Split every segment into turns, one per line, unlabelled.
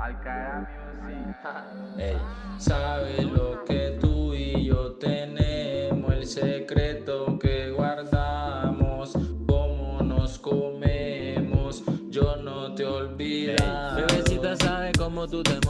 Al Music.
Ey, sabes lo que tú y yo tenemos, el secreto que guardamos, cómo nos comemos, yo no te olvidaré. Bebecita sabe cómo tú te mueves,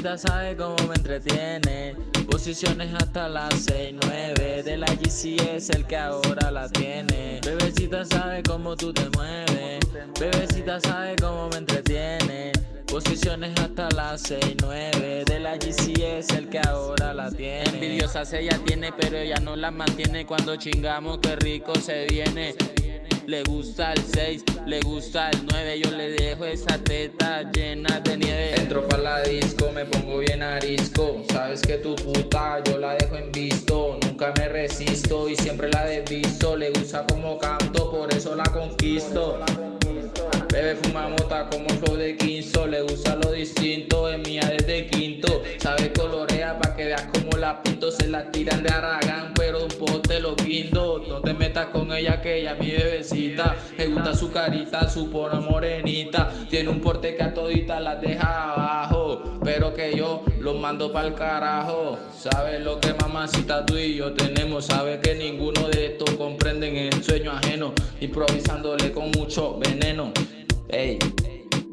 bebecita sabe cómo me entretiene. Posiciones hasta las 6, 9 De la GC es el que ahora la tiene. Bebecita sabe cómo tú te mueves. Bebecita sabe cómo me entretiene. Posiciones hasta las 6, 9 De la GC es el que ahora la tiene. Envidiosas ella tiene pero ella no la mantiene. Cuando chingamos qué rico se viene. Le gusta el 6, le gusta el 9 Yo le dejo esa teta llena de nieve
me pongo bien arisco. Sabes que tu puta yo la dejo en visto. Nunca me resisto y siempre la desvisto Le gusta como canto, por eso la conquisto. Bebe fuma mota como flow de quinto. Le gusta lo distinto, es mía desde quinto. Sabe colorea pa' que veas como la pinto. Se la tiran de Aragán, pero un pote lo guindo. No te metas con ella que ella es mi bebecita. Me gusta su carita, su pona morenita. Tiene un porte que a todita las deja abajo Pero que yo los mando pa'l carajo Sabes lo que mamacita tú y yo tenemos Sabes que ninguno de estos comprenden el sueño ajeno Improvisándole con mucho veneno Ey,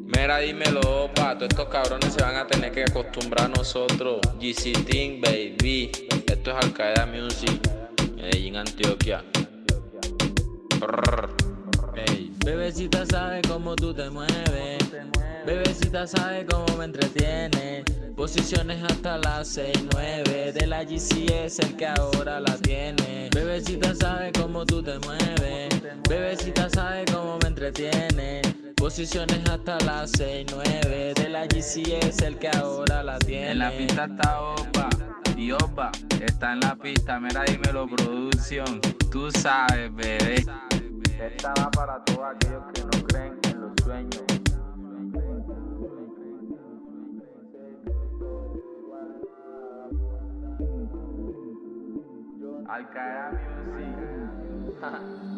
mira dímelo, pa, estos cabrones se van a tener que acostumbrar a nosotros. GC Team, baby. Esto es Al Qaeda Music, Medellín, Antioquia.
Bebecita sabe cómo tú te mueves. Bebecita sabe cómo me entretiene. Posiciones hasta las 6, 9 De la GC es el que ahora la tiene. Bebecita sabe cómo tú te mueves. Bebecita sabe cómo me entretiene. Posiciones hasta las 6, 9 De la GC es el que ahora la tiene.
En la pista está Opa y Opa está en la pista. Mira dímelo producción. Tú sabes bebé
Esta para todos aquellos que no creen en los sueños.
Al Music